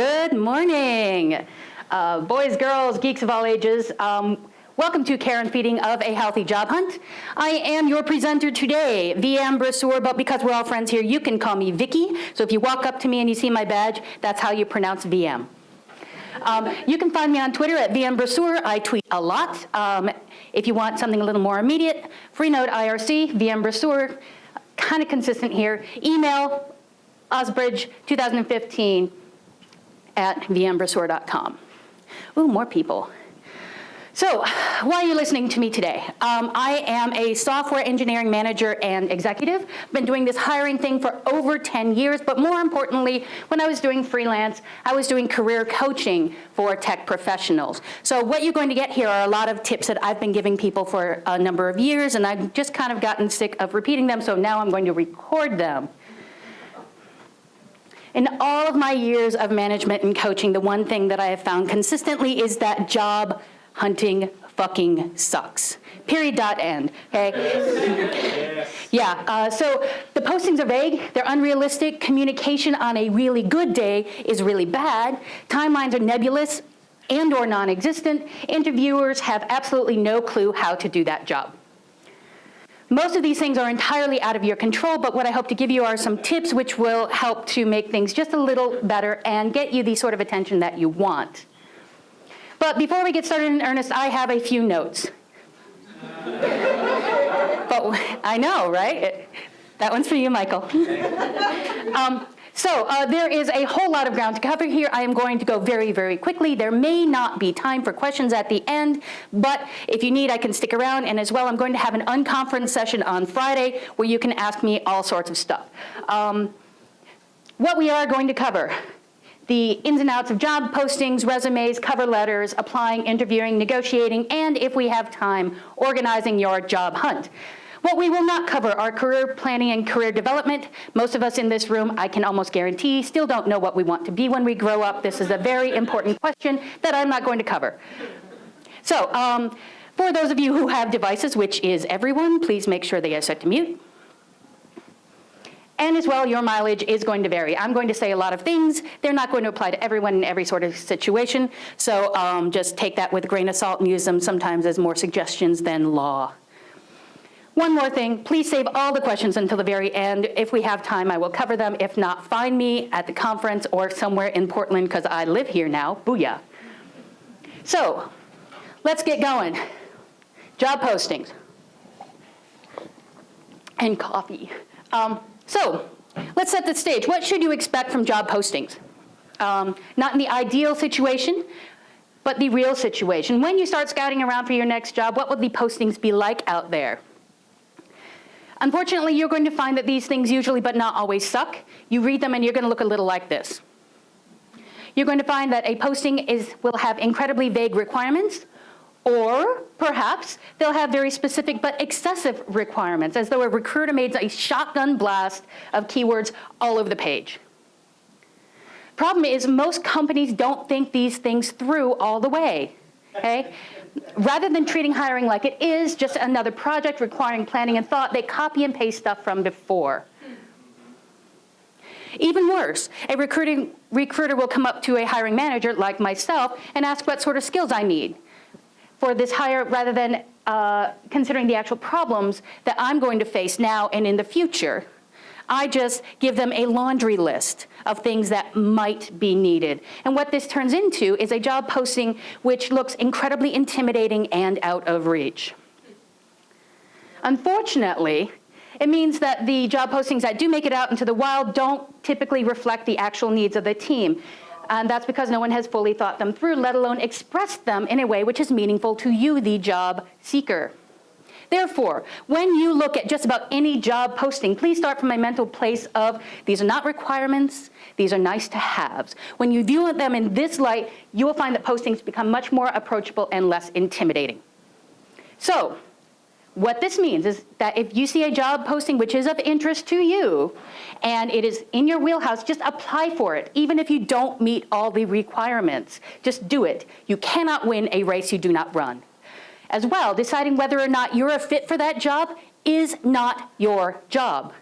Good morning, uh, boys, girls, geeks of all ages. Um, welcome to Care and Feeding of a Healthy Job Hunt. I am your presenter today, VM Brasseur, but because we're all friends here, you can call me Vicky. So if you walk up to me and you see my badge, that's how you pronounce VM. Um, you can find me on Twitter at VM Brasseur. I tweet a lot. Um, if you want something a little more immediate, Freenode IRC, VM Brasseur, kind of consistent here. Email, osbridge2015 at vmbrasseur.com. Ooh, more people. So why are you listening to me today? Um, I am a software engineering manager and executive. Been doing this hiring thing for over 10 years, but more importantly, when I was doing freelance, I was doing career coaching for tech professionals. So what you're going to get here are a lot of tips that I've been giving people for a number of years, and I've just kind of gotten sick of repeating them, so now I'm going to record them. In all of my years of management and coaching, the one thing that I have found consistently is that job hunting fucking sucks. Period, dot, end, okay? Yes. Yeah, uh, so the postings are vague, they're unrealistic, communication on a really good day is really bad, timelines are nebulous and or non-existent, interviewers have absolutely no clue how to do that job. Most of these things are entirely out of your control, but what I hope to give you are some tips which will help to make things just a little better and get you the sort of attention that you want. But before we get started in earnest, I have a few notes. but I know, right? That one's for you, Michael. um, so uh, there is a whole lot of ground to cover here. I am going to go very, very quickly. There may not be time for questions at the end, but if you need, I can stick around. And as well, I'm going to have an unconference session on Friday where you can ask me all sorts of stuff. Um, what we are going to cover, the ins and outs of job postings, resumes, cover letters, applying, interviewing, negotiating, and if we have time, organizing your job hunt. What we will not cover are career planning and career development. Most of us in this room, I can almost guarantee, still don't know what we want to be when we grow up. This is a very important question that I'm not going to cover. So um, for those of you who have devices, which is everyone, please make sure they are set to mute. And as well, your mileage is going to vary. I'm going to say a lot of things. They're not going to apply to everyone in every sort of situation. So um, just take that with a grain of salt and use them sometimes as more suggestions than law. One more thing, please save all the questions until the very end. If we have time, I will cover them. If not, find me at the conference or somewhere in Portland because I live here now, booyah. So, let's get going. Job postings and coffee. Um, so, let's set the stage. What should you expect from job postings? Um, not in the ideal situation, but the real situation. When you start scouting around for your next job, what would the postings be like out there? Unfortunately, you're going to find that these things usually, but not always, suck. You read them and you're going to look a little like this. You're going to find that a posting is, will have incredibly vague requirements, or perhaps they'll have very specific but excessive requirements, as though a recruiter made a shotgun blast of keywords all over the page. Problem is most companies don't think these things through all the way, okay? Rather than treating hiring like it is just another project requiring planning and thought, they copy and paste stuff from before. Even worse, a recruiting, recruiter will come up to a hiring manager like myself and ask what sort of skills I need for this hire rather than uh, considering the actual problems that I'm going to face now and in the future. I just give them a laundry list of things that might be needed. And what this turns into is a job posting which looks incredibly intimidating and out of reach. Unfortunately, it means that the job postings that do make it out into the wild don't typically reflect the actual needs of the team. And that's because no one has fully thought them through, let alone expressed them in a way which is meaningful to you, the job seeker. Therefore, when you look at just about any job posting, please start from a mental place of these are not requirements, these are nice to haves. When you view them in this light, you will find that postings become much more approachable and less intimidating. So, what this means is that if you see a job posting which is of interest to you and it is in your wheelhouse, just apply for it, even if you don't meet all the requirements. Just do it. You cannot win a race you do not run as well. Deciding whether or not you're a fit for that job is not your job.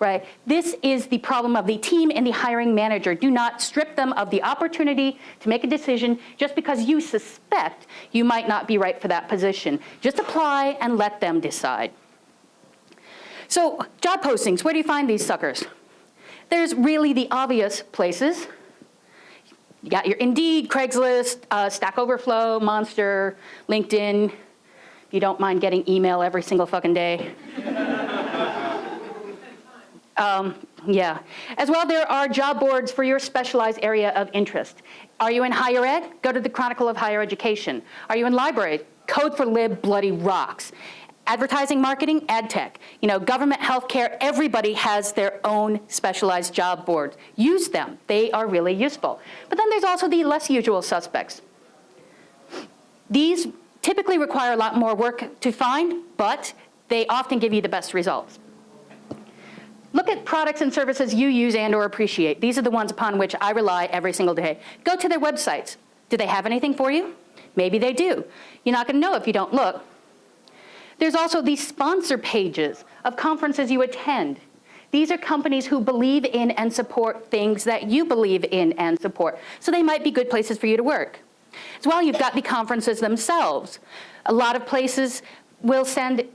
right? This is the problem of the team and the hiring manager. Do not strip them of the opportunity to make a decision just because you suspect you might not be right for that position. Just apply and let them decide. So job postings, where do you find these suckers? There's really the obvious places. You got your Indeed, Craigslist, uh, Stack Overflow, Monster, LinkedIn. You don't mind getting email every single fucking day. um, yeah. As well, there are job boards for your specialized area of interest. Are you in higher ed? Go to the Chronicle of Higher Education. Are you in library? Code4Lib bloody rocks. Advertising, marketing, ad tech, you know, government, healthcare, everybody has their own specialized job boards. Use them, they are really useful. But then there's also the less usual suspects. These typically require a lot more work to find, but they often give you the best results. Look at products and services you use and or appreciate. These are the ones upon which I rely every single day. Go to their websites. Do they have anything for you? Maybe they do. You're not gonna know if you don't look. There's also these sponsor pages of conferences you attend. These are companies who believe in and support things that you believe in and support. So they might be good places for you to work. As well, you've got the conferences themselves. A lot of places will send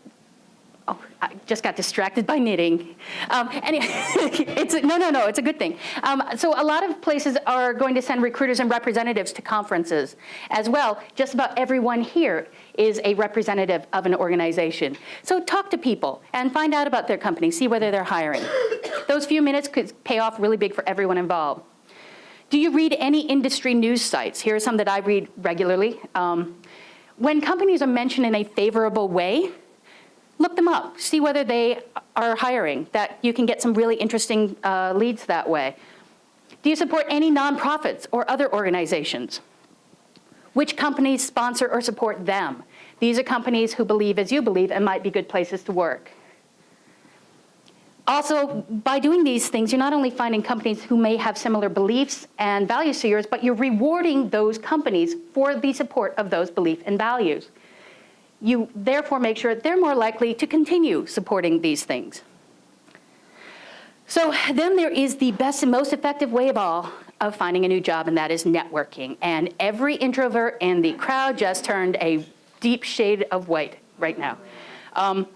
Oh, I just got distracted by knitting. Um, anyway, it's no, no, no, it's a good thing. Um, so a lot of places are going to send recruiters and representatives to conferences as well. Just about everyone here is a representative of an organization. So talk to people and find out about their company, see whether they're hiring. Those few minutes could pay off really big for everyone involved. Do you read any industry news sites? Here are some that I read regularly. Um, when companies are mentioned in a favorable way, look them up, see whether they are hiring, that you can get some really interesting uh, leads that way. Do you support any nonprofits or other organizations? Which companies sponsor or support them? These are companies who believe as you believe and might be good places to work. Also, by doing these things, you're not only finding companies who may have similar beliefs and values to yours, but you're rewarding those companies for the support of those beliefs and values you therefore make sure they're more likely to continue supporting these things. So then there is the best and most effective way of all of finding a new job, and that is networking. And every introvert in the crowd just turned a deep shade of white right now. Um,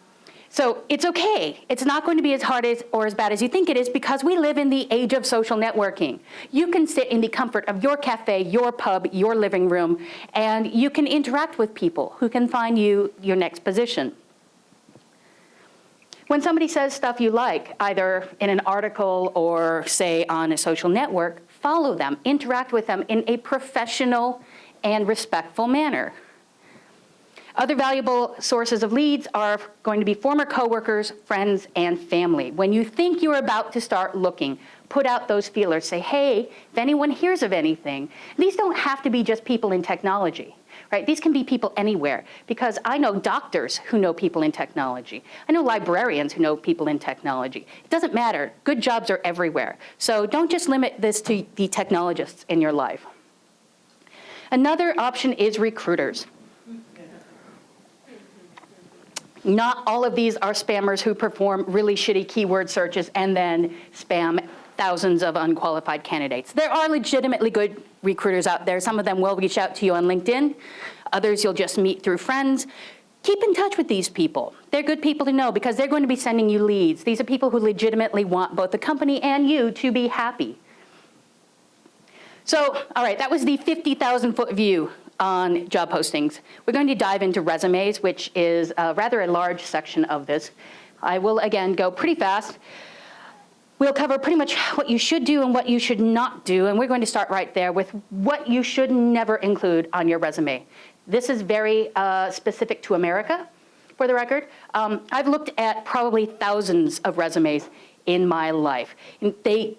so it's okay. It's not going to be as hard as, or as bad as you think it is because we live in the age of social networking. You can sit in the comfort of your cafe, your pub, your living room, and you can interact with people who can find you your next position. When somebody says stuff you like, either in an article or say on a social network, follow them, interact with them in a professional and respectful manner. Other valuable sources of leads are going to be former coworkers, friends, and family. When you think you're about to start looking, put out those feelers. Say, hey, if anyone hears of anything, these don't have to be just people in technology. Right? These can be people anywhere because I know doctors who know people in technology. I know librarians who know people in technology. It doesn't matter. Good jobs are everywhere. So don't just limit this to the technologists in your life. Another option is recruiters. Not all of these are spammers who perform really shitty keyword searches and then spam thousands of unqualified candidates. There are legitimately good recruiters out there. Some of them will reach out to you on LinkedIn. Others you'll just meet through friends. Keep in touch with these people. They're good people to know because they're going to be sending you leads. These are people who legitimately want both the company and you to be happy. So, all right, that was the 50,000 foot view on job postings. We're going to dive into resumes, which is a rather a large section of this. I will, again, go pretty fast. We'll cover pretty much what you should do and what you should not do, and we're going to start right there with what you should never include on your resume. This is very uh, specific to America, for the record. Um, I've looked at probably thousands of resumes in my life. And They,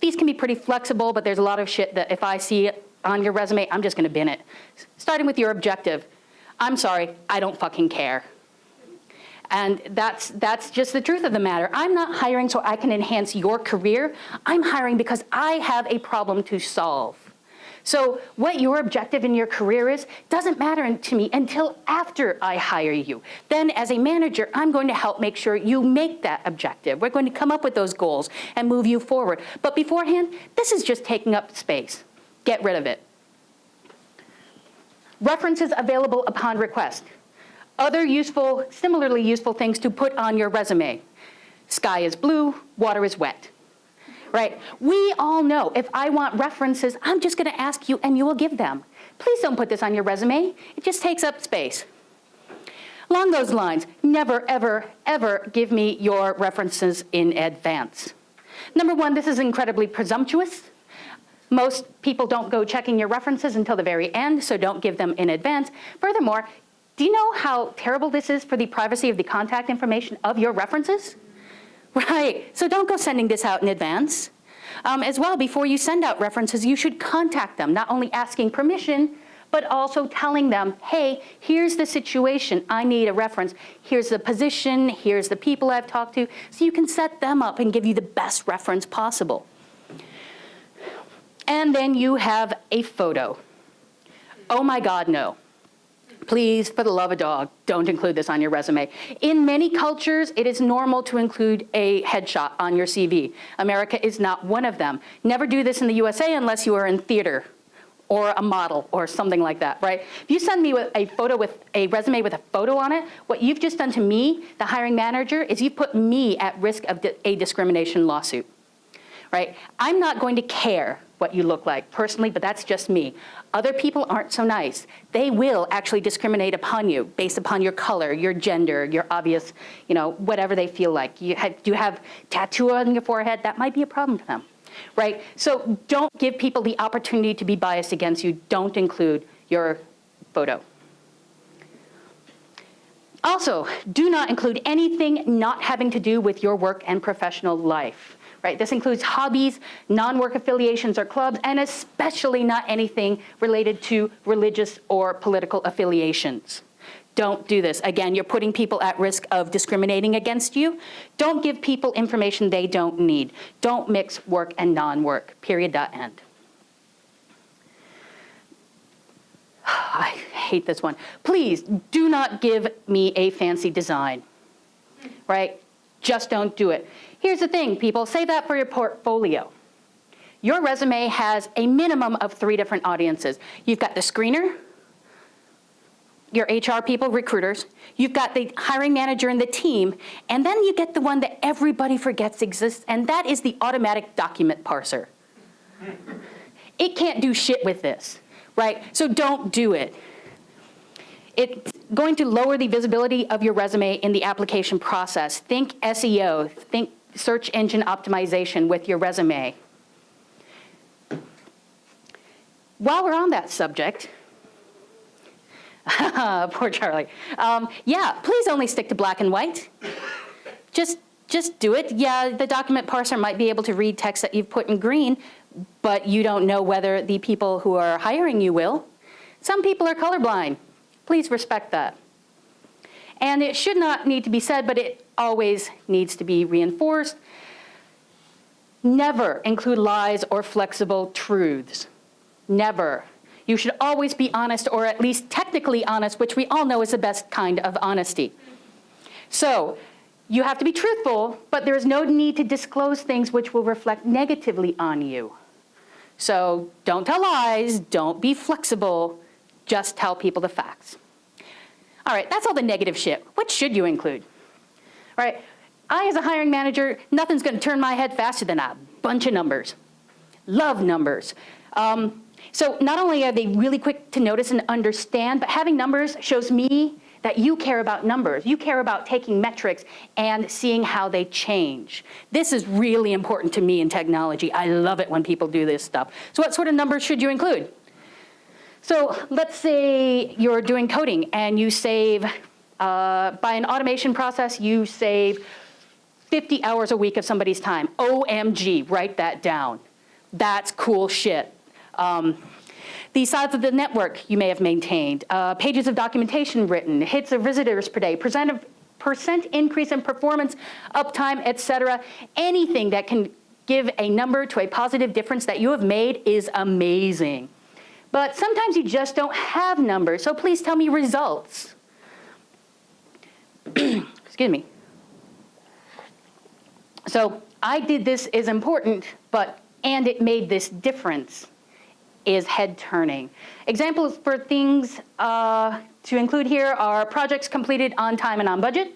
these can be pretty flexible, but there's a lot of shit that if I see on your resume, I'm just gonna bin it. Starting with your objective. I'm sorry, I don't fucking care. And that's, that's just the truth of the matter. I'm not hiring so I can enhance your career. I'm hiring because I have a problem to solve. So what your objective in your career is doesn't matter to me until after I hire you. Then as a manager, I'm going to help make sure you make that objective. We're going to come up with those goals and move you forward. But beforehand, this is just taking up space. Get rid of it. References available upon request. Other useful, similarly useful things to put on your resume. Sky is blue, water is wet right? We all know if I want references, I'm just gonna ask you and you will give them. Please don't put this on your resume. It just takes up space. Along those lines, never, ever, ever give me your references in advance. Number one, this is incredibly presumptuous. Most people don't go checking your references until the very end, so don't give them in advance. Furthermore, do you know how terrible this is for the privacy of the contact information of your references? Right, so don't go sending this out in advance. Um, as well, before you send out references, you should contact them, not only asking permission, but also telling them, hey, here's the situation, I need a reference. Here's the position, here's the people I've talked to, so you can set them up and give you the best reference possible. And then you have a photo. Oh my God, no. Please, for the love of dog, don't include this on your resume. In many cultures, it is normal to include a headshot on your CV. America is not one of them. Never do this in the USA unless you are in theater or a model or something like that, right? If you send me a photo with a resume with a photo on it, what you've just done to me, the hiring manager, is you've put me at risk of a discrimination lawsuit, right? I'm not going to care what you look like personally, but that's just me. Other people aren't so nice. They will actually discriminate upon you based upon your color, your gender, your obvious, you know, whatever they feel like. You have, you have tattoo on your forehead, that might be a problem to them, right? So don't give people the opportunity to be biased against you. Don't include your photo. Also, do not include anything not having to do with your work and professional life right? This includes hobbies, non-work affiliations or clubs, and especially not anything related to religious or political affiliations. Don't do this. Again, you're putting people at risk of discriminating against you. Don't give people information they don't need. Don't mix work and non-work, period, dot, end. I hate this one. Please do not give me a fancy design, right? Just don't do it. Here's the thing, people, say that for your portfolio. Your resume has a minimum of three different audiences. You've got the screener, your HR people, recruiters, you've got the hiring manager and the team, and then you get the one that everybody forgets exists, and that is the automatic document parser. It can't do shit with this, right? So don't do it. It's going to lower the visibility of your resume in the application process. Think SEO, think search engine optimization with your resume. While we're on that subject, poor Charlie. Um, yeah, please only stick to black and white. Just, just do it. Yeah, the document parser might be able to read text that you've put in green, but you don't know whether the people who are hiring you will. Some people are colorblind. Please respect that. And it should not need to be said, but it always needs to be reinforced. Never include lies or flexible truths. Never. You should always be honest or at least technically honest, which we all know is the best kind of honesty. So you have to be truthful, but there is no need to disclose things which will reflect negatively on you. So don't tell lies, don't be flexible, just tell people the facts. All right, that's all the negative shit. What should you include? All right, I as a hiring manager, nothing's gonna turn my head faster than a bunch of numbers. Love numbers. Um, so not only are they really quick to notice and understand, but having numbers shows me that you care about numbers. You care about taking metrics and seeing how they change. This is really important to me in technology. I love it when people do this stuff. So what sort of numbers should you include? So let's say you're doing coding and you save, uh, by an automation process, you save 50 hours a week of somebody's time. OMG, write that down. That's cool shit. Um, the size of the network you may have maintained, uh, pages of documentation written, hits of visitors per day, percent, of, percent increase in performance, uptime, et cetera. Anything that can give a number to a positive difference that you have made is amazing. But sometimes you just don't have numbers, so please tell me results. Excuse me. So I did this is important, but, and it made this difference is head turning. Examples for things uh, to include here are projects completed on time and on budget,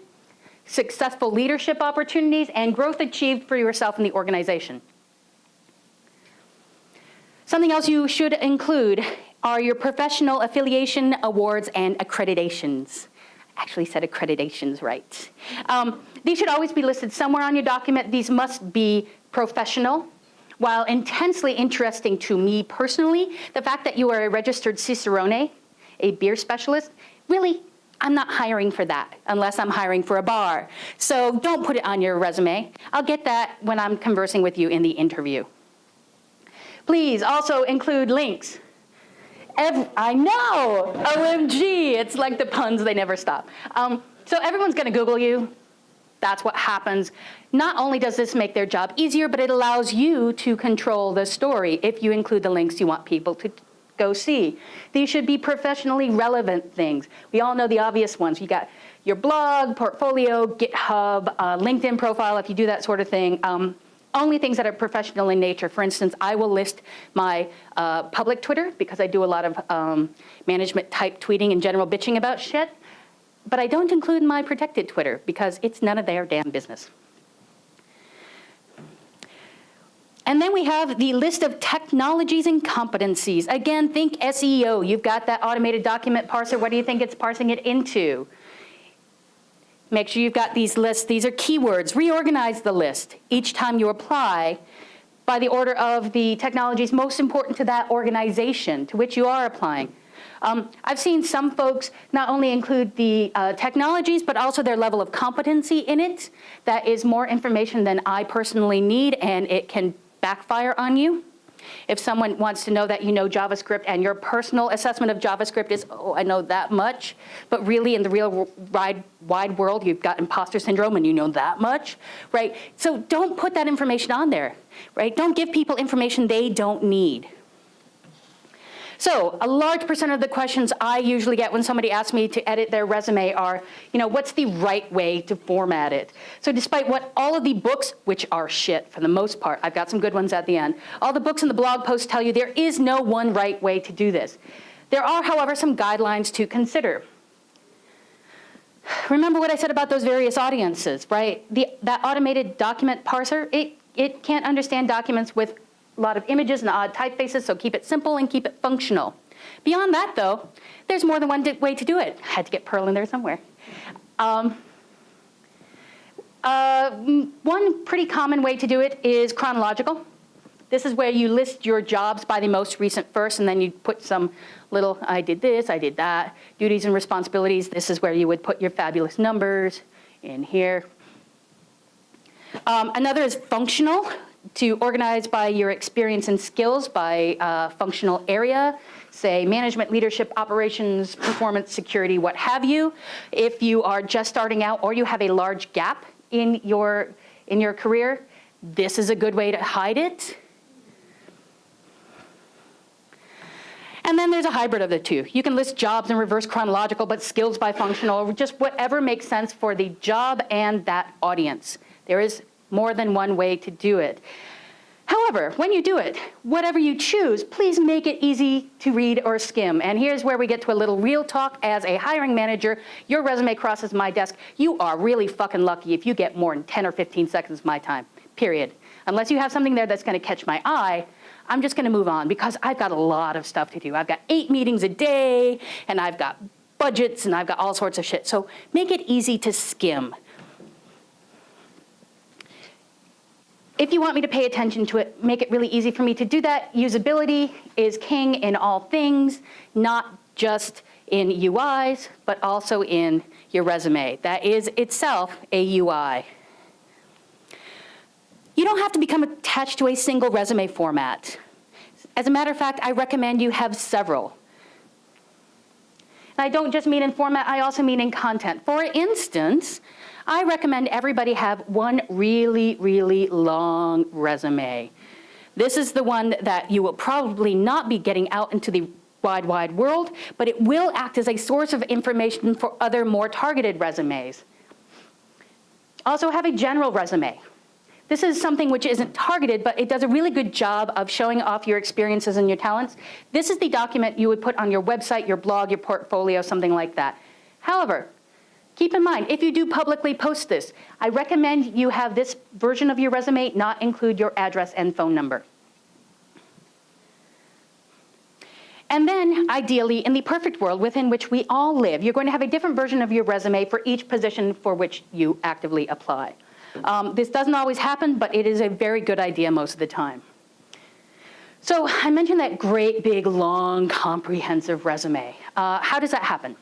successful leadership opportunities, and growth achieved for yourself and the organization. Something else you should include are your professional affiliation awards and accreditations. Actually said accreditations right. Um, these should always be listed somewhere on your document. These must be professional. While intensely interesting to me personally, the fact that you are a registered Cicerone, a beer specialist, really I'm not hiring for that unless I'm hiring for a bar. So don't put it on your resume. I'll get that when I'm conversing with you in the interview. Please also include links. Every, I know, OMG, it's like the puns, they never stop. Um, so everyone's gonna Google you. That's what happens. Not only does this make their job easier, but it allows you to control the story if you include the links you want people to go see. These should be professionally relevant things. We all know the obvious ones. You got your blog, portfolio, GitHub, uh, LinkedIn profile, if you do that sort of thing. Um, only things that are professional in nature. For instance, I will list my uh, public Twitter because I do a lot of um, management type tweeting and general bitching about shit. But I don't include my protected Twitter because it's none of their damn business. And then we have the list of technologies and competencies. Again, think SEO. You've got that automated document parser. What do you think it's parsing it into? Make sure you've got these lists. These are keywords. Reorganize the list each time you apply by the order of the technologies most important to that organization to which you are applying. Um, I've seen some folks not only include the uh, technologies, but also their level of competency in it. That is more information than I personally need, and it can backfire on you. If someone wants to know that you know JavaScript and your personal assessment of JavaScript is, oh, I know that much, but really in the real wide, world, you've got imposter syndrome and you know that much, right? So don't put that information on there, right? Don't give people information they don't need. So a large percent of the questions I usually get when somebody asks me to edit their resume are, you know, what's the right way to format it? So despite what all of the books, which are shit for the most part, I've got some good ones at the end, all the books and the blog posts tell you there is no one right way to do this. There are, however, some guidelines to consider. Remember what I said about those various audiences, right? The, that automated document parser, it, it can't understand documents with a lot of images and odd typefaces, so keep it simple and keep it functional. Beyond that, though, there's more than one way to do it. I had to get Perl in there somewhere. Um, uh, one pretty common way to do it is chronological. This is where you list your jobs by the most recent first, and then you put some little, I did this, I did that, duties and responsibilities. This is where you would put your fabulous numbers in here. Um, another is functional to organize by your experience and skills by uh, functional area, say management, leadership, operations, performance, security, what have you. If you are just starting out or you have a large gap in your, in your career, this is a good way to hide it. And then there's a hybrid of the two. You can list jobs in reverse chronological, but skills by functional, or just whatever makes sense for the job and that audience. There is more than one way to do it. However, when you do it, whatever you choose, please make it easy to read or skim. And here's where we get to a little real talk. As a hiring manager, your resume crosses my desk. You are really fucking lucky if you get more than 10 or 15 seconds of my time, period. Unless you have something there that's gonna catch my eye, I'm just gonna move on because I've got a lot of stuff to do. I've got eight meetings a day, and I've got budgets, and I've got all sorts of shit. So make it easy to skim. If you want me to pay attention to it, make it really easy for me to do that. Usability is king in all things, not just in UIs, but also in your resume. That is itself a UI. You don't have to become attached to a single resume format. As a matter of fact, I recommend you have several. And I don't just mean in format, I also mean in content. For instance, I recommend everybody have one really, really long resume. This is the one that you will probably not be getting out into the wide, wide world, but it will act as a source of information for other more targeted resumes. Also have a general resume. This is something which isn't targeted, but it does a really good job of showing off your experiences and your talents. This is the document you would put on your website, your blog, your portfolio, something like that. However, keep in mind, if you do publicly post this, I recommend you have this version of your resume not include your address and phone number. And then, ideally, in the perfect world within which we all live, you're going to have a different version of your resume for each position for which you actively apply. Um, this doesn't always happen, but it is a very good idea most of the time. So I mentioned that great, big, long, comprehensive resume. Uh, how does that happen?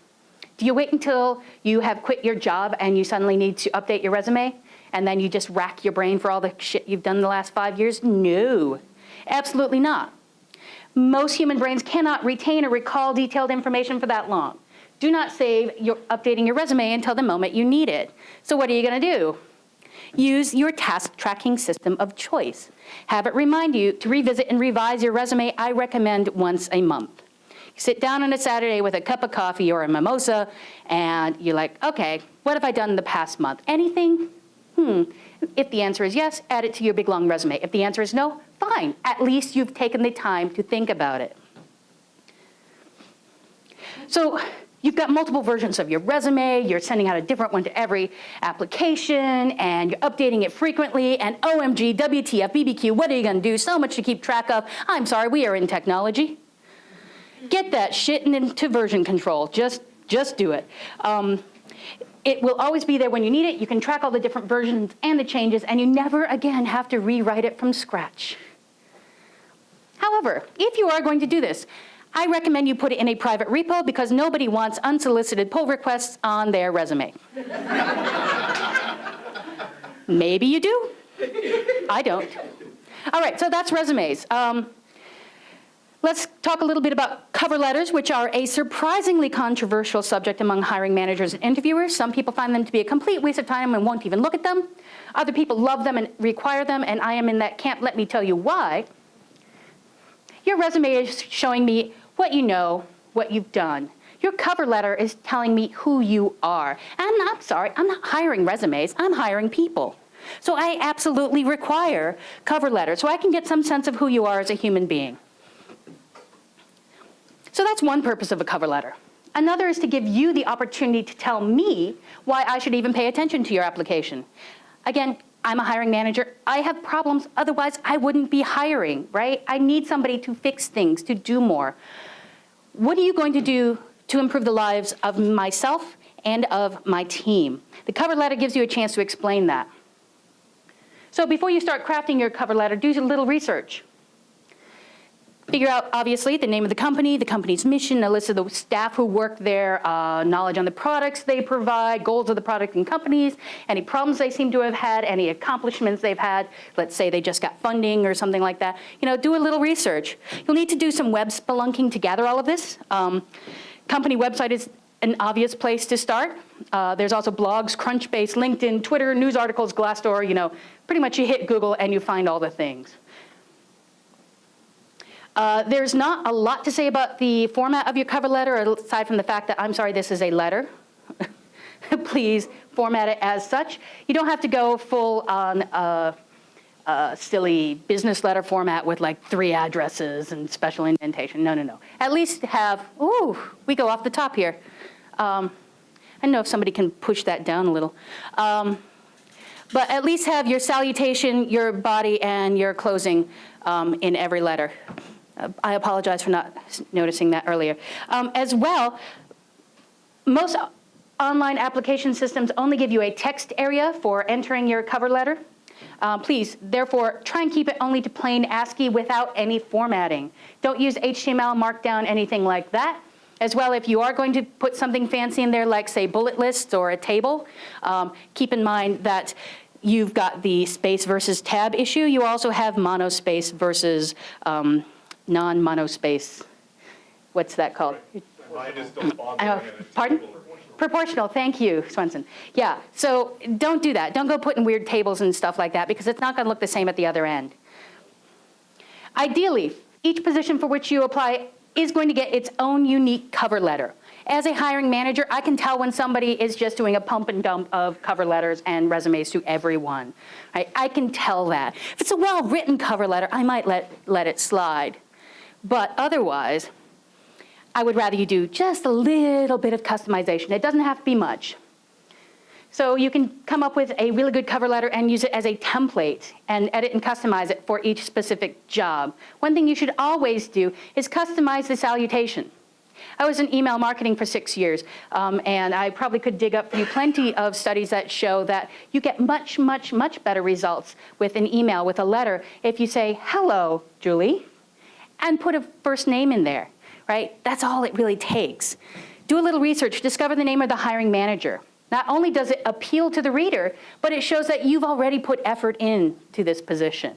Do you wait until you have quit your job and you suddenly need to update your resume? And then you just rack your brain for all the shit you've done the last five years? No, absolutely not. Most human brains cannot retain or recall detailed information for that long. Do not save your updating your resume until the moment you need it. So what are you gonna do? Use your task tracking system of choice. Have it remind you to revisit and revise your resume, I recommend once a month. You sit down on a Saturday with a cup of coffee or a mimosa and you're like, okay, what have I done in the past month? Anything? Hmm. If the answer is yes, add it to your big long resume. If the answer is no, fine. At least you've taken the time to think about it. So you've got multiple versions of your resume, you're sending out a different one to every application, and you're updating it frequently, and OMG, WTF, BBQ, what are you gonna do? So much to keep track of. I'm sorry, we are in technology. Get that shit into version control. Just, just do it. Um, it will always be there when you need it. You can track all the different versions and the changes, and you never again have to rewrite it from scratch. However, if you are going to do this, I recommend you put it in a private repo because nobody wants unsolicited pull requests on their resume. Maybe you do. I don't. All right, so that's resumes. Um, Let's talk a little bit about cover letters, which are a surprisingly controversial subject among hiring managers and interviewers. Some people find them to be a complete waste of time and won't even look at them. Other people love them and require them, and I am in that camp. Let me tell you why. Your resume is showing me what you know, what you've done. Your cover letter is telling me who you are. And I'm sorry, I'm not hiring resumes, I'm hiring people. So I absolutely require cover letters so I can get some sense of who you are as a human being. So that's one purpose of a cover letter. Another is to give you the opportunity to tell me why I should even pay attention to your application. Again, I'm a hiring manager. I have problems, otherwise I wouldn't be hiring, right? I need somebody to fix things, to do more. What are you going to do to improve the lives of myself and of my team? The cover letter gives you a chance to explain that. So before you start crafting your cover letter, do a little research. Figure out, obviously, the name of the company, the company's mission, a list of the staff who work there, uh, knowledge on the products they provide, goals of the product and companies, any problems they seem to have had, any accomplishments they've had. Let's say they just got funding or something like that. You know, do a little research. You'll need to do some web spelunking to gather all of this. Um, company website is an obvious place to start. Uh, there's also blogs, Crunchbase, LinkedIn, Twitter, news articles, Glassdoor, you know, pretty much you hit Google and you find all the things. Uh, there's not a lot to say about the format of your cover letter, aside from the fact that, I'm sorry, this is a letter. Please format it as such. You don't have to go full on a, a silly business letter format with like three addresses and special indentation. No, no, no. At least have, ooh, we go off the top here. Um, I know if somebody can push that down a little. Um, but at least have your salutation, your body, and your closing um, in every letter. Uh, I apologize for not noticing that earlier. Um, as well, most online application systems only give you a text area for entering your cover letter. Um, please, therefore, try and keep it only to plain ASCII without any formatting. Don't use HTML, Markdown, anything like that. As well, if you are going to put something fancy in there, like say bullet lists or a table, um, keep in mind that you've got the space versus tab issue. You also have monospace versus um, non-monospace, what's that called? Uh, pardon? Proportional, thank you, Swenson. Yeah, so don't do that. Don't go putting weird tables and stuff like that because it's not gonna look the same at the other end. Ideally, each position for which you apply is going to get its own unique cover letter. As a hiring manager, I can tell when somebody is just doing a pump and dump of cover letters and resumes to everyone. Right? I can tell that. If it's a well-written cover letter, I might let, let it slide. But otherwise, I would rather you do just a little bit of customization. It doesn't have to be much. So you can come up with a really good cover letter and use it as a template and edit and customize it for each specific job. One thing you should always do is customize the salutation. I was in email marketing for six years, um, and I probably could dig up for you plenty of studies that show that you get much, much, much better results with an email, with a letter, if you say, hello, Julie, and put a first name in there, right? That's all it really takes. Do a little research, discover the name of the hiring manager. Not only does it appeal to the reader, but it shows that you've already put effort into this position.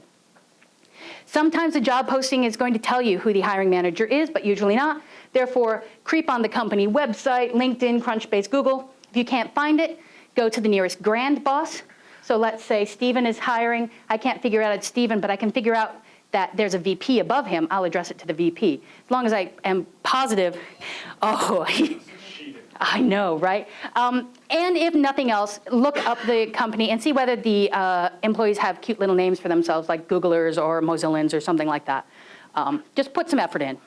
Sometimes a job posting is going to tell you who the hiring manager is, but usually not. Therefore, creep on the company website, LinkedIn, Crunchbase, Google. If you can't find it, go to the nearest grand boss. So let's say Stephen is hiring. I can't figure out it's Stephen, but I can figure out that there's a VP above him. I'll address it to the VP. As long as I am positive, oh, I know, right? Um, and if nothing else, look up the company and see whether the uh, employees have cute little names for themselves, like Googlers or Mozillans or something like that. Um, just put some effort in.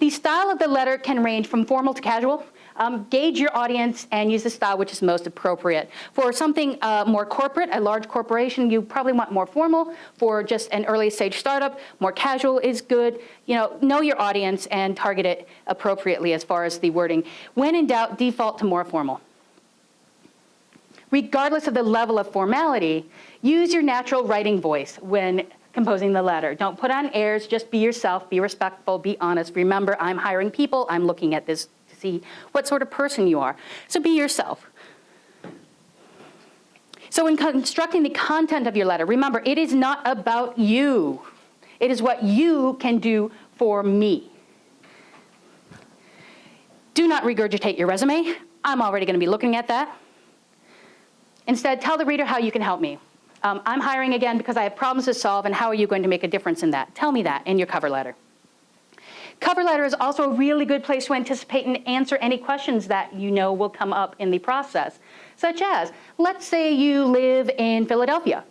The style of the letter can range from formal to casual. Um, gauge your audience and use the style which is most appropriate. For something uh, more corporate, a large corporation, you probably want more formal. For just an early stage startup, more casual is good. You know, know your audience and target it appropriately as far as the wording. When in doubt, default to more formal. Regardless of the level of formality, use your natural writing voice when composing the letter. Don't put on airs, just be yourself, be respectful, be honest. Remember, I'm hiring people, I'm looking at this see what sort of person you are. So be yourself. So in constructing the content of your letter, remember, it is not about you. It is what you can do for me. Do not regurgitate your resume. I'm already gonna be looking at that. Instead, tell the reader how you can help me. Um, I'm hiring again because I have problems to solve and how are you going to make a difference in that? Tell me that in your cover letter. Cover letter is also a really good place to anticipate and answer any questions that you know will come up in the process, such as, let's say you live in Philadelphia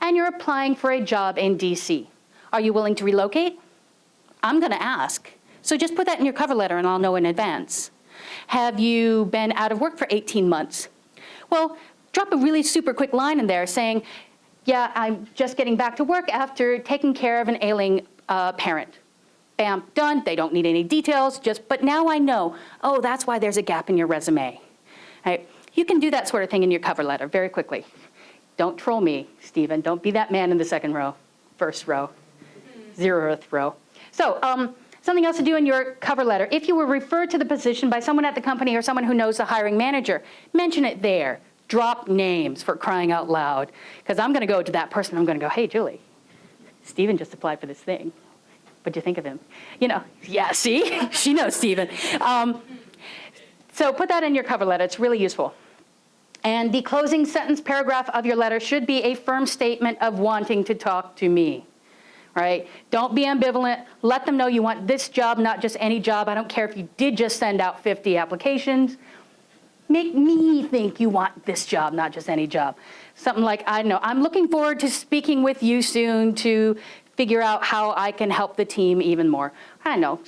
and you're applying for a job in DC. Are you willing to relocate? I'm gonna ask. So just put that in your cover letter and I'll know in advance. Have you been out of work for 18 months? Well, drop a really super quick line in there saying, yeah, I'm just getting back to work after taking care of an ailing uh, parent. Bam, done, they don't need any details, just, but now I know, oh, that's why there's a gap in your resume. Right? You can do that sort of thing in your cover letter very quickly. Don't troll me, Stephen. Don't be that man in the second row, first row, zeroth row. So um, something else to do in your cover letter. If you were referred to the position by someone at the company or someone who knows the hiring manager, mention it there drop names for crying out loud. Because I'm going to go to that person, I'm going to go, hey, Julie, Stephen just applied for this thing. What'd you think of him? You know, yeah, see? she knows Stephen. Um, so put that in your cover letter. It's really useful. And the closing sentence paragraph of your letter should be a firm statement of wanting to talk to me. Right? Don't be ambivalent. Let them know you want this job, not just any job. I don't care if you did just send out 50 applications make me think you want this job, not just any job. Something like, I don't know, I'm looking forward to speaking with you soon to figure out how I can help the team even more. I don't know,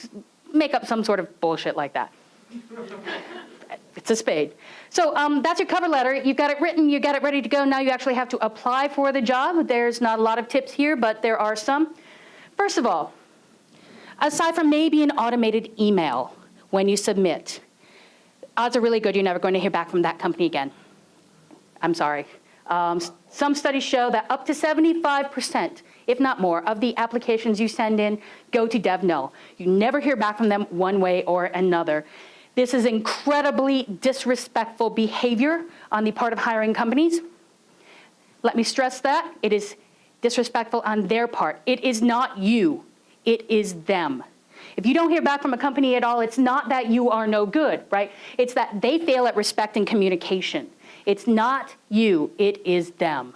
make up some sort of bullshit like that. it's a spade. So um, that's your cover letter. You've got it written, you got it ready to go. Now you actually have to apply for the job. There's not a lot of tips here, but there are some. First of all, aside from maybe an automated email when you submit, odds are really good you're never going to hear back from that company again. I'm sorry. Um, some studies show that up to 75%, if not more, of the applications you send in go to DevNull. You never hear back from them one way or another. This is incredibly disrespectful behavior on the part of hiring companies. Let me stress that. It is disrespectful on their part. It is not you. It is them. If you don't hear back from a company at all, it's not that you are no good, right? It's that they fail at respect and communication. It's not you, it is them.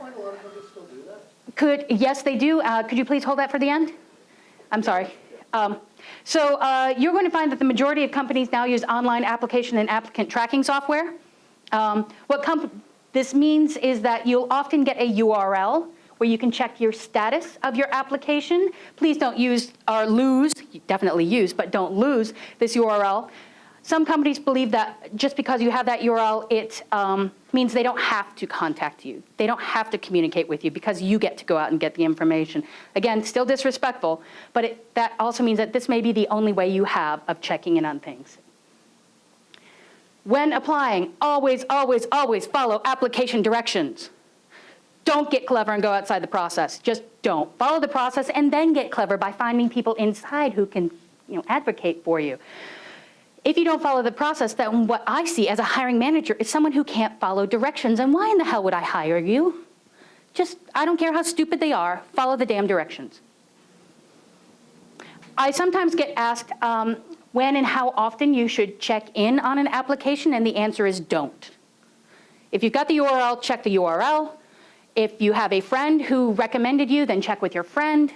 Find a lot of still do that? Could, yes, they do. Uh, could you please hold that for the end? I'm sorry. Um, So uh, you're going to find that the majority of companies now use online application and applicant tracking software. Um, What this means is that you'll often get a URL where you can check your status of your application. Please don't use or lose, definitely use, but don't lose this URL. Some companies believe that just because you have that URL, it um, means they don't have to contact you. They don't have to communicate with you because you get to go out and get the information. Again, still disrespectful, but it, that also means that this may be the only way you have of checking in on things. When applying, always, always, always follow application directions. Don't get clever and go outside the process. Just don't. Follow the process and then get clever by finding people inside who can you know, advocate for you. If you don't follow the process, then what I see as a hiring manager is someone who can't follow directions. And why in the hell would I hire you? Just, I don't care how stupid they are, follow the damn directions. I sometimes get asked um, when and how often you should check in on an application, and the answer is don't. If you've got the URL, check the URL. If you have a friend who recommended you, then check with your friend.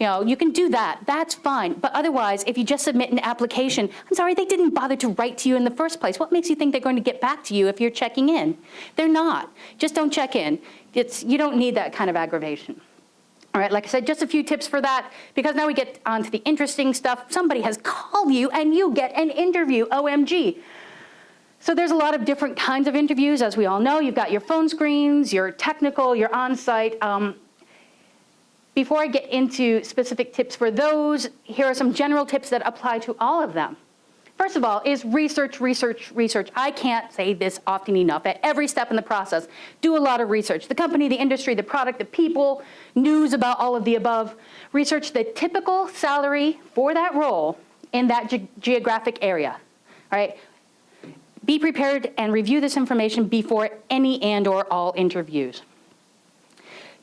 You know, you can do that, that's fine. But otherwise, if you just submit an application, I'm sorry, they didn't bother to write to you in the first place. What makes you think they're going to get back to you if you're checking in? They're not. Just don't check in. It's, you don't need that kind of aggravation. All right, like I said, just a few tips for that, because now we get on to the interesting stuff. Somebody has called you and you get an interview, OMG. So there's a lot of different kinds of interviews, as we all know. You've got your phone screens, your technical, your on-site. Um, before I get into specific tips for those, here are some general tips that apply to all of them. First of all is research, research, research. I can't say this often enough. At every step in the process, do a lot of research. The company, the industry, the product, the people, news about all of the above. Research the typical salary for that role in that ge geographic area, all right? Be prepared and review this information before any and or all interviews.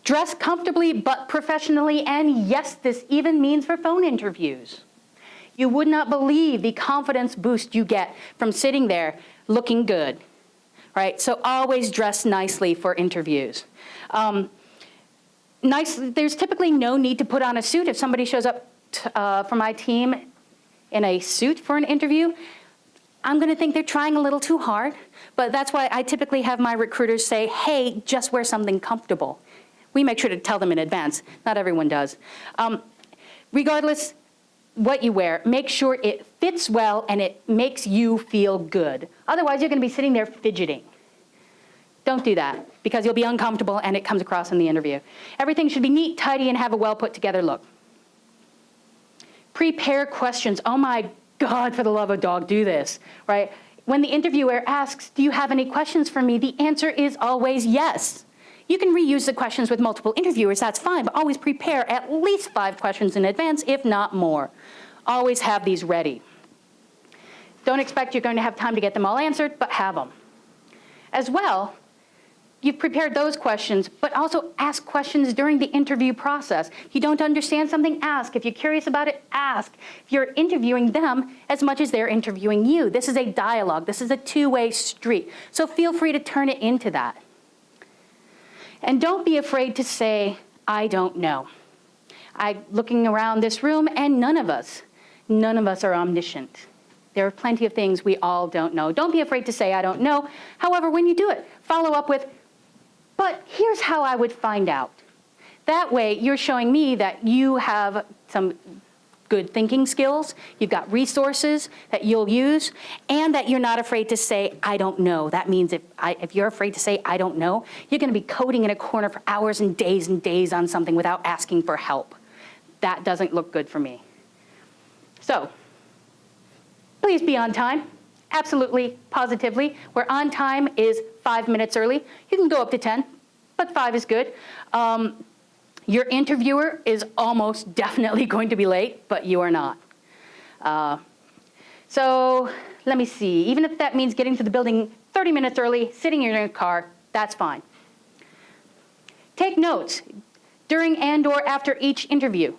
Dress comfortably but professionally, and yes, this even means for phone interviews. You would not believe the confidence boost you get from sitting there looking good, right? So always dress nicely for interviews. Um, nice, there's typically no need to put on a suit if somebody shows up uh, for my team in a suit for an interview. I'm gonna think they're trying a little too hard, but that's why I typically have my recruiters say, hey, just wear something comfortable. We make sure to tell them in advance. Not everyone does. Um, regardless, what you wear, make sure it fits well and it makes you feel good. Otherwise, you're going to be sitting there fidgeting. Don't do that because you'll be uncomfortable and it comes across in the interview. Everything should be neat, tidy, and have a well put together look. Prepare questions. Oh my God, for the love of dog, do this, right? When the interviewer asks, do you have any questions for me? The answer is always yes. You can reuse the questions with multiple interviewers, that's fine, but always prepare at least five questions in advance, if not more. Always have these ready. Don't expect you're going to have time to get them all answered, but have them. As well, you've prepared those questions, but also ask questions during the interview process. If you don't understand something, ask. If you're curious about it, ask. If you're interviewing them as much as they're interviewing you. This is a dialogue. This is a two-way street. So feel free to turn it into that. And don't be afraid to say, I don't know. I'm looking around this room and none of us, none of us are omniscient. There are plenty of things we all don't know. Don't be afraid to say, I don't know. However, when you do it, follow up with, but here's how I would find out. That way, you're showing me that you have some good thinking skills, you've got resources that you'll use, and that you're not afraid to say, I don't know. That means if, I, if you're afraid to say, I don't know, you're gonna be coding in a corner for hours and days and days on something without asking for help. That doesn't look good for me. So, please be on time. Absolutely, positively. Where on time is five minutes early. You can go up to 10, but five is good. Um, your interviewer is almost definitely going to be late, but you are not. Uh, so let me see, even if that means getting to the building 30 minutes early, sitting in your car, that's fine. Take notes during and or after each interview.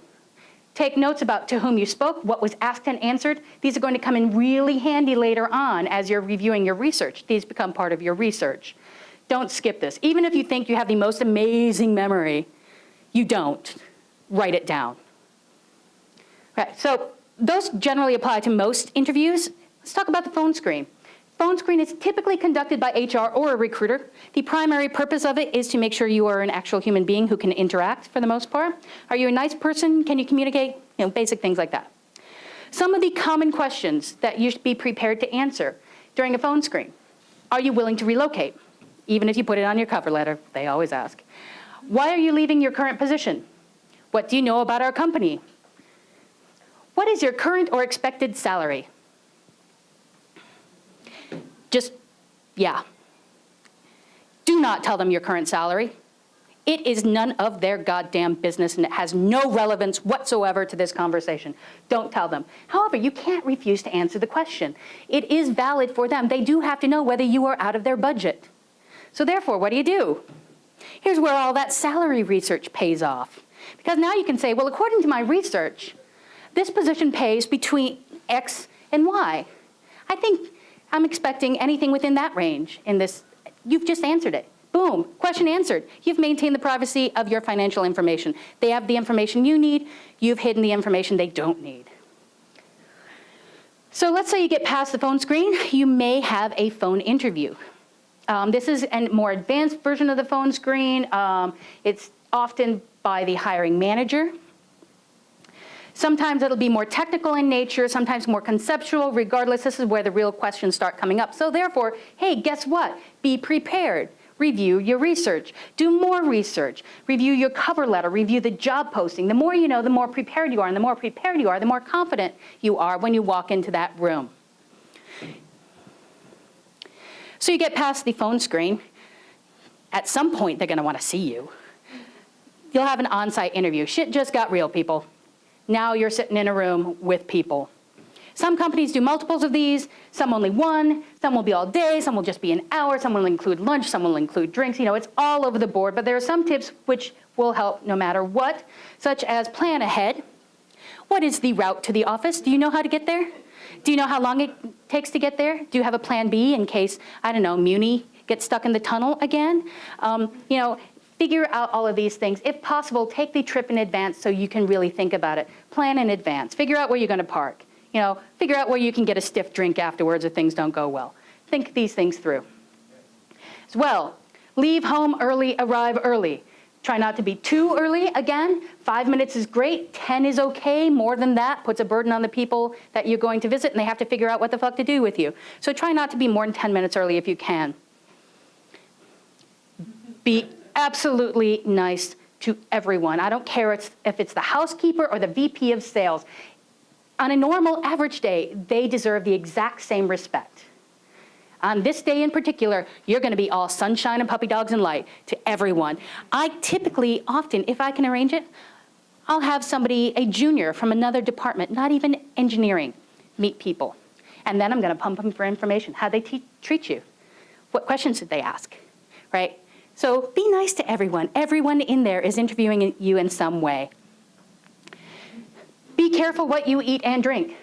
Take notes about to whom you spoke, what was asked and answered. These are going to come in really handy later on as you're reviewing your research. These become part of your research. Don't skip this. Even if you think you have the most amazing memory, you don't. Write it down. Right, so those generally apply to most interviews. Let's talk about the phone screen. Phone screen is typically conducted by HR or a recruiter. The primary purpose of it is to make sure you are an actual human being who can interact for the most part. Are you a nice person? Can you communicate? You know, basic things like that. Some of the common questions that you should be prepared to answer during a phone screen. Are you willing to relocate? Even if you put it on your cover letter, they always ask. Why are you leaving your current position? What do you know about our company? What is your current or expected salary? Just, yeah. Do not tell them your current salary. It is none of their goddamn business and it has no relevance whatsoever to this conversation. Don't tell them. However, you can't refuse to answer the question. It is valid for them. They do have to know whether you are out of their budget. So therefore, what do you do? Here's where all that salary research pays off. Because now you can say, well, according to my research, this position pays between X and Y. I think I'm expecting anything within that range in this. You've just answered it. Boom, question answered. You've maintained the privacy of your financial information. They have the information you need. You've hidden the information they don't need. So let's say you get past the phone screen. You may have a phone interview. Um, this is a more advanced version of the phone screen. Um, it's often by the hiring manager. Sometimes it'll be more technical in nature, sometimes more conceptual. Regardless, this is where the real questions start coming up. So therefore, hey, guess what? Be prepared. Review your research. Do more research. Review your cover letter. Review the job posting. The more you know, the more prepared you are. And the more prepared you are, the more confident you are when you walk into that room. So you get past the phone screen. At some point, they're going to want to see you. You'll have an on-site interview. Shit just got real, people. Now you're sitting in a room with people. Some companies do multiples of these, some only one, some will be all day, some will just be an hour, some will include lunch, some will include drinks, you know, it's all over the board, but there are some tips which will help no matter what, such as plan ahead. What is the route to the office? Do you know how to get there? Do you know how long it takes to get there? Do you have a plan B in case, I don't know, Muni gets stuck in the tunnel again? Um, you know, Figure out all of these things. If possible, take the trip in advance so you can really think about it. Plan in advance. Figure out where you're going to park. You know, figure out where you can get a stiff drink afterwards if things don't go well. Think these things through. As well, leave home early, arrive early. Try not to be too early. Again, five minutes is great, 10 is okay. More than that puts a burden on the people that you're going to visit and they have to figure out what the fuck to do with you. So try not to be more than 10 minutes early if you can. Be absolutely nice to everyone. I don't care if it's the housekeeper or the VP of sales. On a normal average day, they deserve the exact same respect. On this day in particular, you're gonna be all sunshine and puppy dogs and light to everyone. I typically, often, if I can arrange it, I'll have somebody, a junior from another department, not even engineering, meet people. And then I'm gonna pump them for information. How they treat you? What questions did they ask, right? So be nice to everyone. Everyone in there is interviewing you in some way. Be careful what you eat and drink.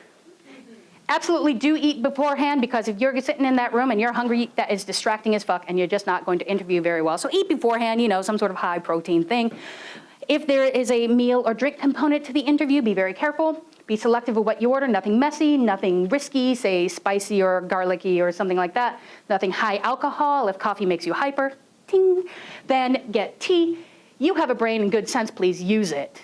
Absolutely do eat beforehand because if you're sitting in that room and you're hungry, that is distracting as fuck and you're just not going to interview very well. So eat beforehand, you know, some sort of high protein thing. If there is a meal or drink component to the interview, be very careful. Be selective of what you order, nothing messy, nothing risky, say spicy or garlicky or something like that. Nothing high alcohol if coffee makes you hyper ting, then get tea. You have a brain and good sense, please use it.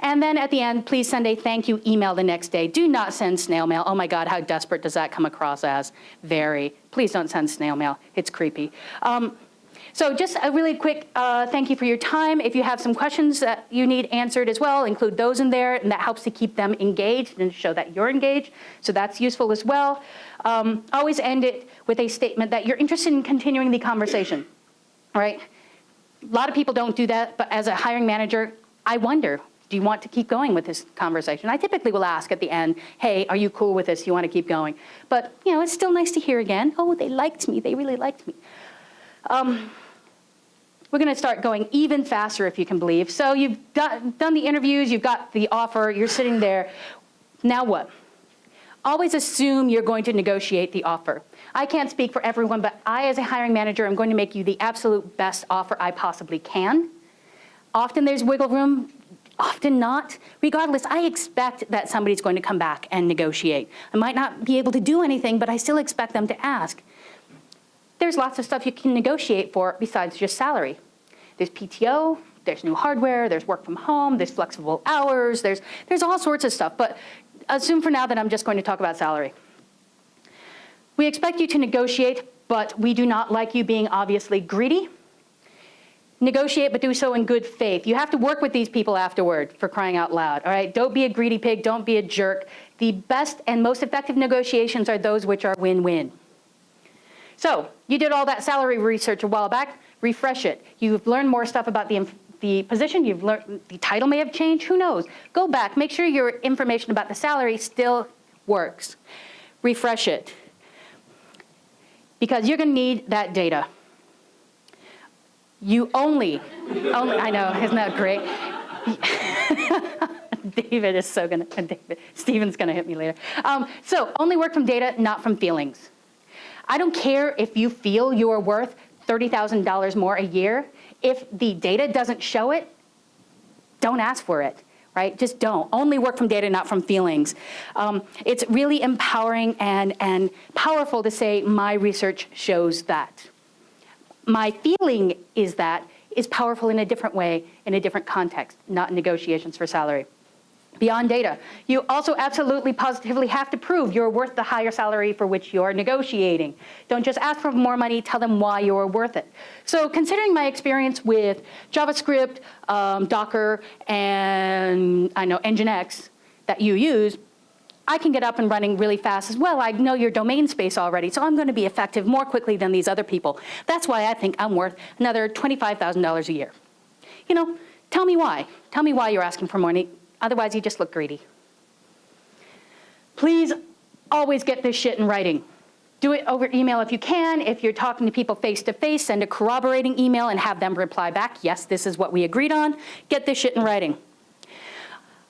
And then at the end, please send a thank you email the next day. Do not send snail mail. Oh my God, how desperate does that come across as? Very. Please don't send snail mail. It's creepy. Um, so just a really quick uh, thank you for your time. If you have some questions that you need answered as well, include those in there, and that helps to keep them engaged and show that you're engaged. So that's useful as well. Um, always end it with a statement that you're interested in continuing the conversation, right? A lot of people don't do that, but as a hiring manager, I wonder, do you want to keep going with this conversation? I typically will ask at the end, hey, are you cool with this? You want to keep going? But, you know, it's still nice to hear again, oh, they liked me, they really liked me. Um, we're going to start going even faster if you can believe. So you've done, done the interviews, you've got the offer, you're sitting there. Now what? Always assume you're going to negotiate the offer. I can't speak for everyone, but I as a hiring manager am going to make you the absolute best offer I possibly can. Often there's wiggle room. Often not. Regardless, I expect that somebody's going to come back and negotiate. I might not be able to do anything, but I still expect them to ask. There's lots of stuff you can negotiate for besides just salary. There's PTO, there's new hardware, there's work from home, there's flexible hours, there's, there's all sorts of stuff. But assume for now that I'm just going to talk about salary. We expect you to negotiate, but we do not like you being obviously greedy. Negotiate, but do so in good faith. You have to work with these people afterward, for crying out loud, all right? Don't be a greedy pig, don't be a jerk. The best and most effective negotiations are those which are win-win. So, you did all that salary research a while back, refresh it. You've learned more stuff about the, the position, you've learned, the title may have changed, who knows? Go back, make sure your information about the salary still works. Refresh it. Because you're gonna need that data. You only, only, I know, isn't that great? David is so gonna, David, Steven's gonna hit me later. Um, so only work from data, not from feelings. I don't care if you feel you're worth $30,000 more a year. If the data doesn't show it, don't ask for it, right? Just don't. Only work from data, not from feelings. Um, it's really empowering and, and powerful to say my research shows that. My feeling is that is powerful in a different way, in a different context, not in negotiations for salary beyond data. You also absolutely positively have to prove you're worth the higher salary for which you're negotiating. Don't just ask for more money, tell them why you're worth it. So considering my experience with JavaScript, um, Docker, and I know Nginx that you use, I can get up and running really fast as well. I know your domain space already, so I'm gonna be effective more quickly than these other people. That's why I think I'm worth another $25,000 a year. You know, tell me why. Tell me why you're asking for money Otherwise, you just look greedy. Please always get this shit in writing. Do it over email if you can. If you're talking to people face to face, send a corroborating email and have them reply back, yes, this is what we agreed on. Get this shit in writing.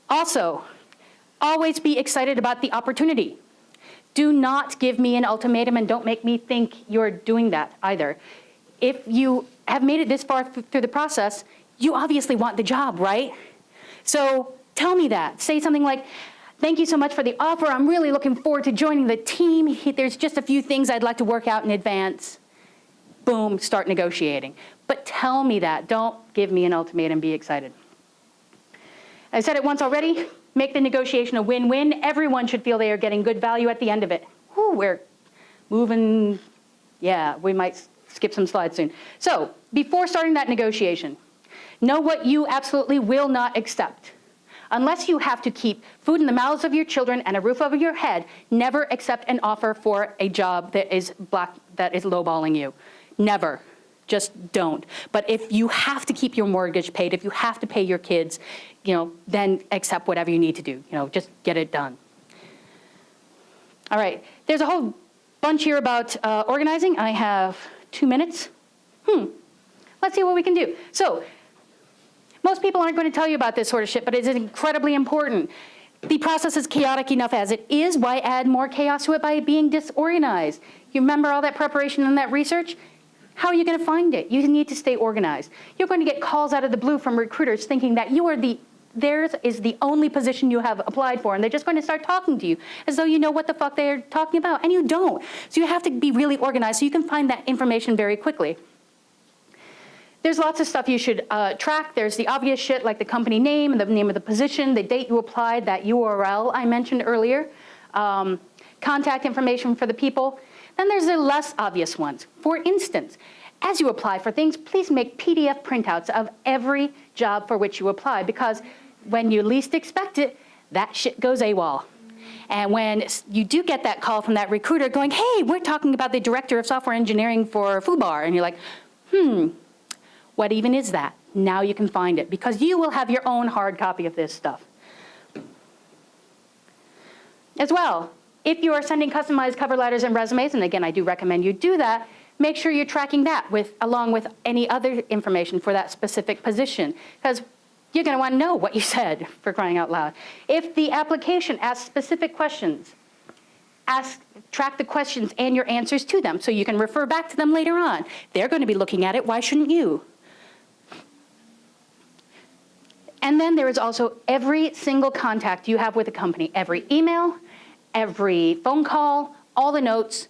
Also, always be excited about the opportunity. Do not give me an ultimatum and don't make me think you're doing that either. If you have made it this far through the process, you obviously want the job, right? So Tell me that. Say something like, thank you so much for the offer. I'm really looking forward to joining the team. There's just a few things I'd like to work out in advance. Boom, start negotiating. But tell me that. Don't give me an ultimatum. Be excited. I said it once already. Make the negotiation a win-win. Everyone should feel they are getting good value at the end of it. We're moving. Yeah, we might skip some slides soon. So before starting that negotiation, know what you absolutely will not accept. Unless you have to keep food in the mouths of your children and a roof over your head, never accept an offer for a job that is black, that is lowballing you. Never. Just don't. But if you have to keep your mortgage paid, if you have to pay your kids, you know, then accept whatever you need to do. You know, just get it done. All right, there's a whole bunch here about uh, organizing. I have two minutes. Hmm, let's see what we can do. So most people aren't going to tell you about this sort of shit, but it is incredibly important. The process is chaotic enough as it is. Why add more chaos to it by being disorganized? You remember all that preparation and that research? How are you going to find it? You need to stay organized. You're going to get calls out of the blue from recruiters thinking that you are the theirs is the only position you have applied for and they're just going to start talking to you as though you know what the fuck they're talking about and you don't. So you have to be really organized so you can find that information very quickly. There's lots of stuff you should uh, track. There's the obvious shit like the company name, and the name of the position, the date you applied, that URL I mentioned earlier, um, contact information for the people. Then there's the less obvious ones. For instance, as you apply for things, please make PDF printouts of every job for which you apply because when you least expect it, that shit goes AWOL. And when you do get that call from that recruiter going, hey, we're talking about the director of software engineering for FUBAR, and you're like, hmm, what even is that? Now you can find it because you will have your own hard copy of this stuff. As well, if you are sending customized cover letters and resumes, and again, I do recommend you do that, make sure you're tracking that with, along with any other information for that specific position because you're going to want to know what you said for crying out loud. If the application asks specific questions, ask, track the questions and your answers to them so you can refer back to them later on. They're going to be looking at it, why shouldn't you? And then there is also every single contact you have with a company, every email, every phone call, all the notes,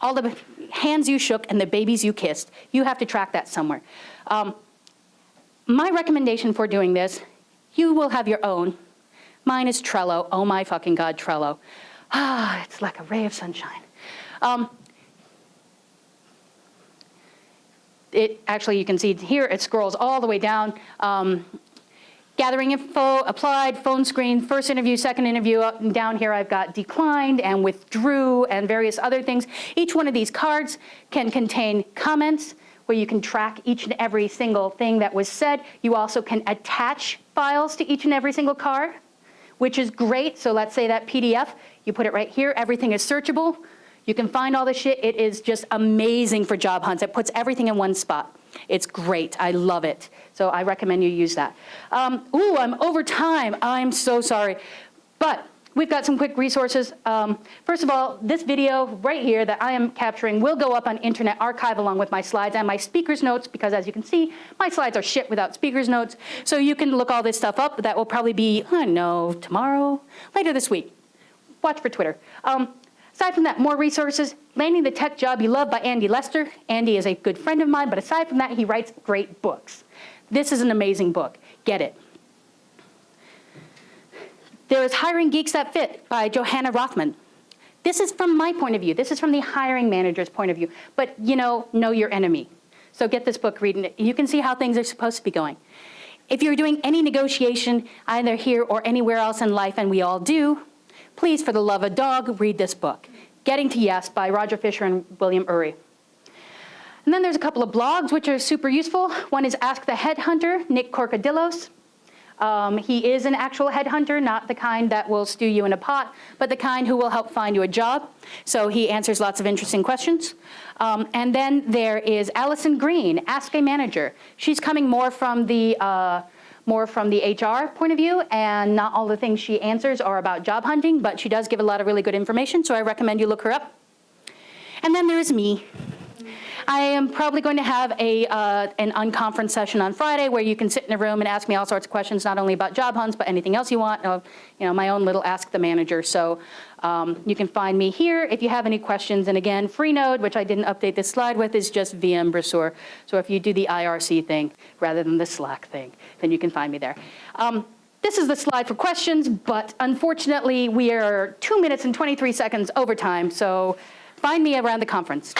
all the hands you shook and the babies you kissed. You have to track that somewhere. Um, my recommendation for doing this, you will have your own. Mine is Trello. Oh my fucking God, Trello. Ah, it's like a ray of sunshine. Um, it actually, you can see here, it scrolls all the way down. Um, gathering info, applied, phone screen, first interview, second interview, up and down here I've got declined and withdrew and various other things. Each one of these cards can contain comments where you can track each and every single thing that was said. You also can attach files to each and every single card, which is great. So let's say that PDF, you put it right here, everything is searchable. You can find all the shit. It is just amazing for job hunts. It puts everything in one spot. It's great. I love it. So I recommend you use that. Um, ooh, I'm over time. I'm so sorry. But we've got some quick resources. Um, first of all, this video right here that I am capturing will go up on Internet Archive along with my slides and my speaker's notes because as you can see, my slides are shit without speaker's notes. So you can look all this stuff up. That will probably be, I don't know, tomorrow, later this week. Watch for Twitter. Um, Aside from that, more resources, Landing the Tech Job You Love by Andy Lester. Andy is a good friend of mine, but aside from that, he writes great books. This is an amazing book. Get it. There is Hiring Geeks That Fit by Johanna Rothman. This is from my point of view. This is from the hiring manager's point of view. But, you know, know your enemy. So get this book, read it. You can see how things are supposed to be going. If you're doing any negotiation, either here or anywhere else in life, and we all do, please, for the love of dog, read this book. Getting to Yes by Roger Fisher and William Ury. And then there's a couple of blogs which are super useful. One is Ask the Headhunter, Nick Corcodilos. Um, he is an actual headhunter, not the kind that will stew you in a pot, but the kind who will help find you a job. So he answers lots of interesting questions. Um, and then there is Alison Green, Ask a Manager. She's coming more from the uh, more from the HR point of view, and not all the things she answers are about job hunting, but she does give a lot of really good information, so I recommend you look her up. And then there's me. I am probably going to have a, uh, an unconference session on Friday where you can sit in a room and ask me all sorts of questions, not only about job hunts, but anything else you want. You know, my own little Ask the Manager. So um, you can find me here if you have any questions. And again, Freenode, which I didn't update this slide with, is just VM Brasseur. So if you do the IRC thing rather than the Slack thing, then you can find me there. Um, this is the slide for questions, but unfortunately, we are two minutes and 23 seconds over time. So find me around the conference.